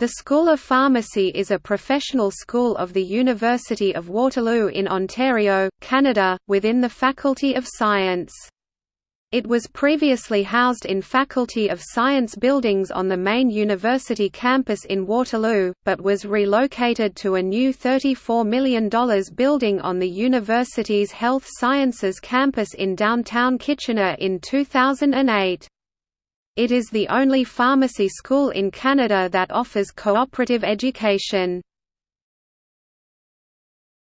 The School of Pharmacy is a professional school of the University of Waterloo in Ontario, Canada, within the Faculty of Science. It was previously housed in Faculty of Science buildings on the main university campus in Waterloo, but was relocated to a new $34 million building on the university's Health Sciences campus in downtown Kitchener in 2008. It is the only pharmacy school in Canada that offers cooperative education.